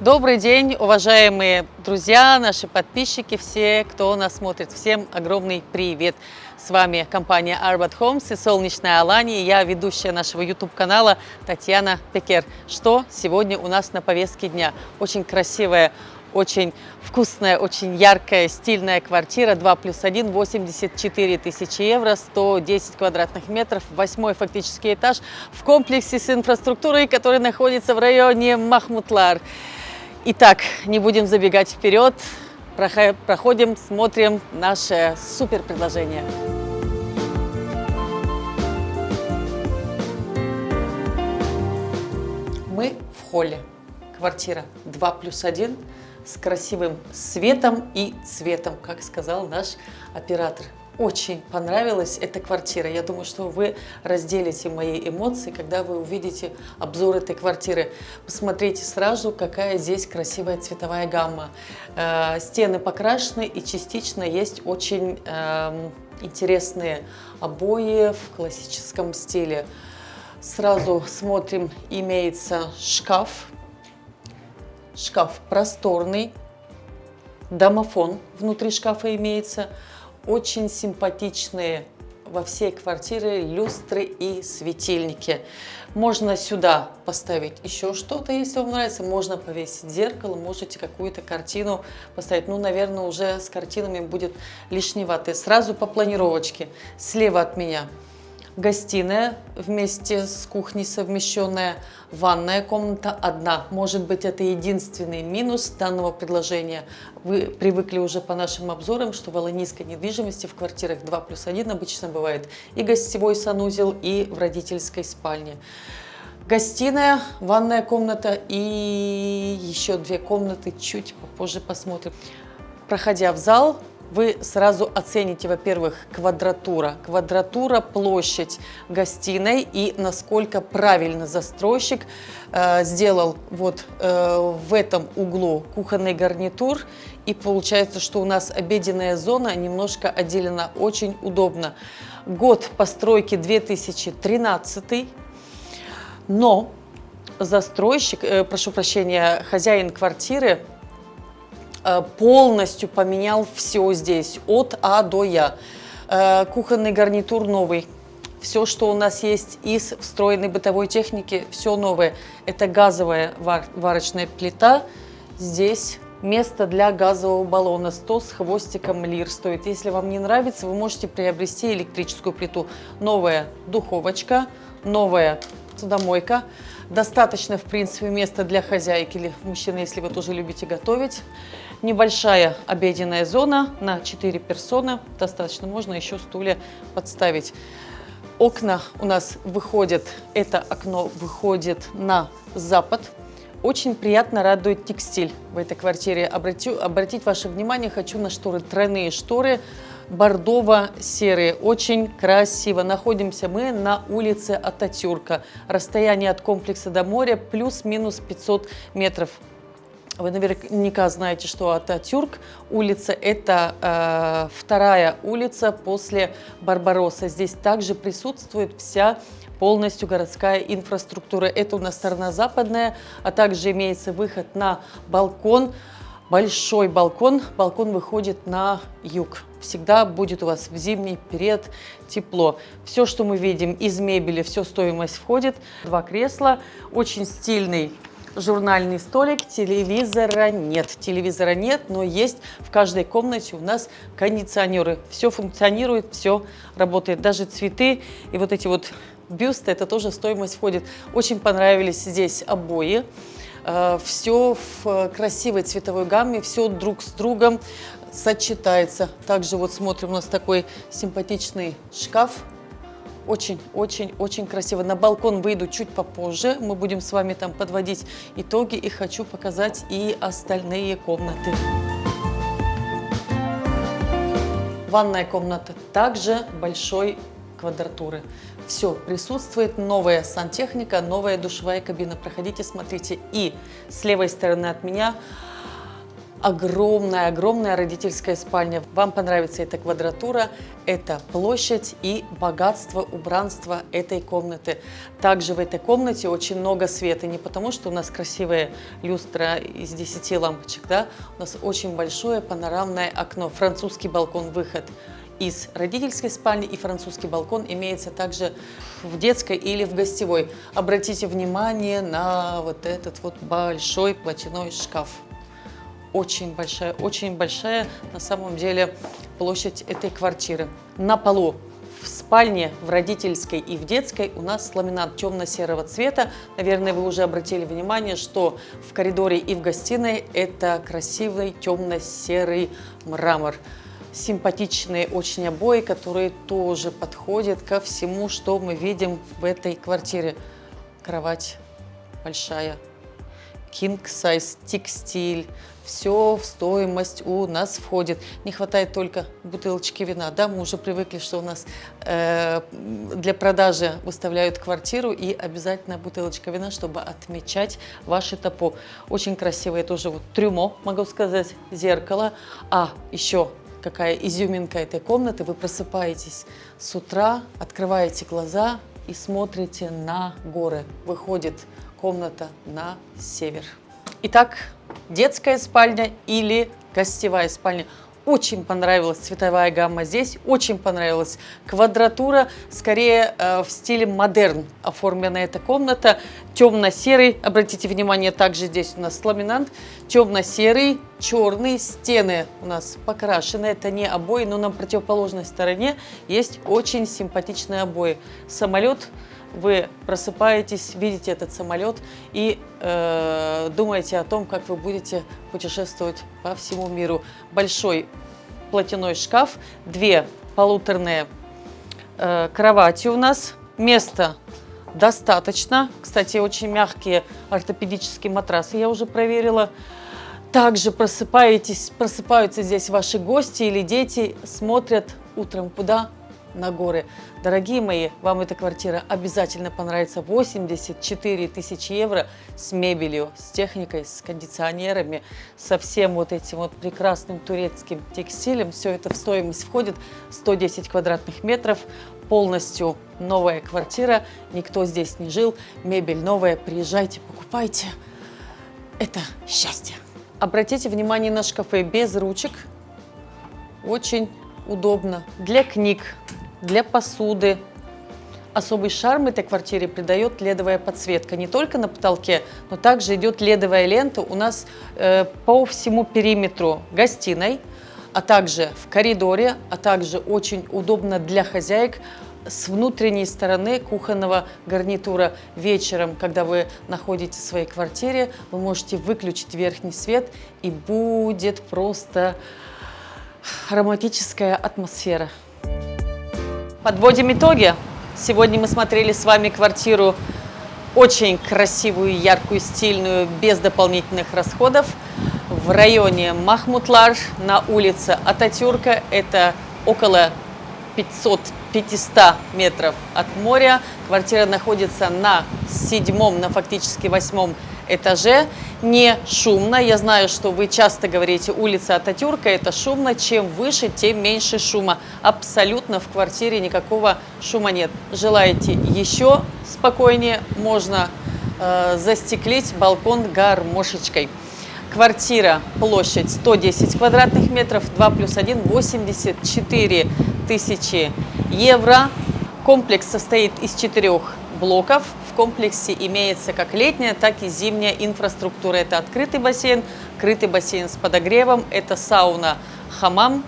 Добрый день, уважаемые друзья, наши подписчики, все, кто нас смотрит. Всем огромный привет! С вами компания Arbat Homes и солнечная Алания. Я ведущая нашего YouTube-канала Татьяна Пекер. Что сегодня у нас на повестке дня? Очень красивая очень вкусная, очень яркая, стильная квартира 2 плюс 1, 84 тысячи евро, 110 квадратных метров, восьмой фактический этаж в комплексе с инфраструктурой, который находится в районе Махмутлар. Итак, не будем забегать вперед, проходим, смотрим наше супер предложение. Мы в холле. Квартира 2 плюс 1 с красивым светом и цветом, как сказал наш оператор. Очень понравилась эта квартира. Я думаю, что вы разделите мои эмоции, когда вы увидите обзор этой квартиры. Посмотрите сразу, какая здесь красивая цветовая гамма. Э, стены покрашены и частично есть очень эм, интересные обои в классическом стиле. Сразу смотрим, имеется шкаф Шкаф просторный, домофон внутри шкафа имеется. Очень симпатичные во всей квартире люстры и светильники. Можно сюда поставить еще что-то, если вам нравится. Можно повесить зеркало, можете какую-то картину поставить. Ну, наверное, уже с картинами будет лишневато. Сразу по планировочке. Слева от меня гостиная вместе с кухней совмещенная, ванная комната одна. Может быть, это единственный минус данного предложения. Вы привыкли уже по нашим обзорам, что в аланийской недвижимости в квартирах 2 плюс 1 обычно бывает и гостевой санузел, и в родительской спальне. Гостиная, ванная комната и еще две комнаты, чуть попозже посмотрим. Проходя в зал, вы сразу оцените, во-первых, квадратура. Квадратура, площадь гостиной и насколько правильно застройщик э, сделал вот э, в этом углу кухонный гарнитур. И получается, что у нас обеденная зона немножко отделена. Очень удобно. Год постройки 2013, но застройщик, э, прошу прощения, хозяин квартиры полностью поменял все здесь, от А до Я. Э, кухонный гарнитур новый. Все, что у нас есть из встроенной бытовой техники, все новое. Это газовая вар варочная плита. Здесь место для газового баллона 100 с хвостиком лир стоит. Если вам не нравится, вы можете приобрести электрическую плиту. Новая духовочка, новая судомойка. Достаточно, в принципе, места для хозяйки или мужчины, если вы тоже любите готовить. Небольшая обеденная зона на 4 персоны. Достаточно, можно еще стулья подставить. Окна у нас выходят, это окно выходит на запад. Очень приятно радует текстиль в этой квартире. Обратю, обратить ваше внимание хочу на шторы, тройные шторы бордово-серые. Очень красиво. Находимся мы на улице Ататюрка. Расстояние от комплекса до моря плюс-минус 500 метров. Вы наверняка знаете, что Ататюрк улица – это э, вторая улица после Барбароса. Здесь также присутствует вся полностью городская инфраструктура. Это у нас сторона западная, а также имеется выход на балкон большой балкон. Балкон выходит на юг. Всегда будет у вас в зимний период тепло. Все, что мы видим из мебели, все стоимость входит. Два кресла, очень стильный журнальный столик, телевизора нет. Телевизора нет, но есть в каждой комнате у нас кондиционеры. Все функционирует, все работает. Даже цветы и вот эти вот бюсты, это тоже стоимость входит. Очень понравились здесь обои. Э, все в красивой цветовой гамме, все друг с другом сочетается. Также вот смотрим, у нас такой симпатичный шкаф. Очень-очень-очень красиво. На балкон выйду чуть попозже. Мы будем с вами там подводить итоги и хочу показать и остальные комнаты. Ванная комната также большой квадратуры. Все, присутствует новая сантехника, новая душевая кабина. Проходите, смотрите. И с левой стороны от меня огромная-огромная родительская спальня. Вам понравится эта квадратура, эта площадь и богатство, убранство этой комнаты. Также в этой комнате очень много света, не потому что у нас красивая люстра из 10 лампочек, да, у нас очень большое панорамное окно, французский балкон-выход из родительской спальни и французский балкон имеется также в детской или в гостевой. Обратите внимание на вот этот вот большой платяной шкаф очень большая, очень большая на самом деле площадь этой квартиры. На полу в спальне, в родительской и в детской у нас ламинат темно-серого цвета. Наверное, вы уже обратили внимание, что в коридоре и в гостиной это красивый темно-серый мрамор. Симпатичные очень обои, которые тоже подходят ко всему, что мы видим в этой квартире. Кровать большая, king size текстиль, все в стоимость у нас входит. Не хватает только бутылочки вина. Да, мы уже привыкли, что у нас э, для продажи выставляют квартиру и обязательно бутылочка вина, чтобы отмечать ваши топо. Очень красивое тоже вот трюмо, могу сказать, зеркало. А еще какая изюминка этой комнаты. Вы просыпаетесь с утра, открываете глаза и смотрите на горы. Выходит комната на север. Итак, детская спальня или гостевая спальня. Очень понравилась цветовая гамма здесь, очень понравилась квадратура, скорее э, в стиле модерн оформлена эта комната. Темно-серый, обратите внимание, также здесь у нас ламинант, темно-серый, черные стены у нас покрашены. Это не обои, но на противоположной стороне есть очень симпатичные обои. Самолет вы просыпаетесь, видите этот самолет и э, думаете о том, как вы будете путешествовать по всему миру. Большой платяной шкаф, две полуторные э, кровати у нас, места достаточно. Кстати, очень мягкие ортопедические матрасы я уже проверила. Также просыпаетесь, просыпаются здесь ваши гости или дети, смотрят утром куда? на горы. Дорогие мои, вам эта квартира обязательно понравится. 84 тысячи евро с мебелью, с техникой, с кондиционерами, со всем вот этим вот прекрасным турецким текстилем. Все это в стоимость входит. 110 квадратных метров, полностью новая квартира. Никто здесь не жил, мебель новая. Приезжайте, покупайте. Это счастье. Обратите внимание на шкафы без ручек. Очень удобно для книг, для посуды. Особый шарм этой квартире придает ледовая подсветка. Не только на потолке, но также идет ледовая лента у нас э, по всему периметру гостиной, а также в коридоре, а также очень удобно для хозяек с внутренней стороны кухонного гарнитура вечером, когда вы находитесь в своей квартире, вы можете выключить верхний свет и будет просто ароматическая атмосфера. Подводим итоги. Сегодня мы смотрели с вами квартиру очень красивую, яркую, стильную, без дополнительных расходов в районе Махмутлар на улице Ататюрка. Это около 500-500 метров от моря. Квартира находится на седьмом, на фактически восьмом этаже, не шумно. Я знаю, что вы часто говорите, улица Ататюрка это шумно. Чем выше, тем меньше шума. Абсолютно в квартире никакого шума нет. Желаете еще спокойнее, можно э, застеклить балкон гармошечкой. Квартира, площадь 110 квадратных метров, 2 плюс 1, 84 тысячи евро. Комплекс состоит из четырех блоков комплексе имеется как летняя, так и зимняя инфраструктура. Это открытый бассейн, крытый бассейн с подогревом, это сауна, хамам,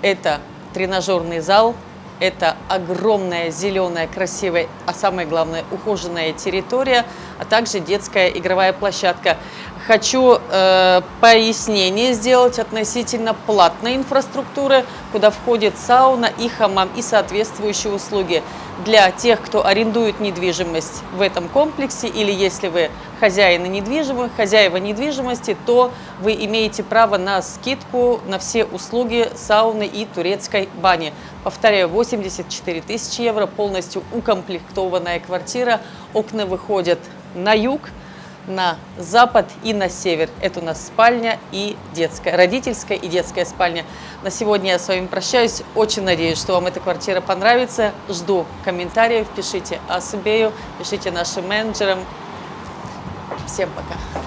это тренажерный зал, это огромная, зеленая, красивая, а самое главное, ухоженная территория, а также детская игровая площадка. Хочу э, пояснение сделать относительно платной инфраструктуры, куда входит сауна и хамам и соответствующие услуги для тех, кто арендует недвижимость в этом комплексе, или если вы хозяины недвижимых, хозяева недвижимости, то вы имеете право на скидку на все услуги сауны и турецкой бани. Повторяю, 84 тысячи евро, полностью укомплектованная квартира, окна выходят на юг, на запад и на север. Это у нас спальня и детская, родительская и детская спальня. На сегодня я с вами прощаюсь. Очень надеюсь, что вам эта квартира понравится. Жду комментариев, пишите Асубею, пишите нашим менеджерам. Всем пока!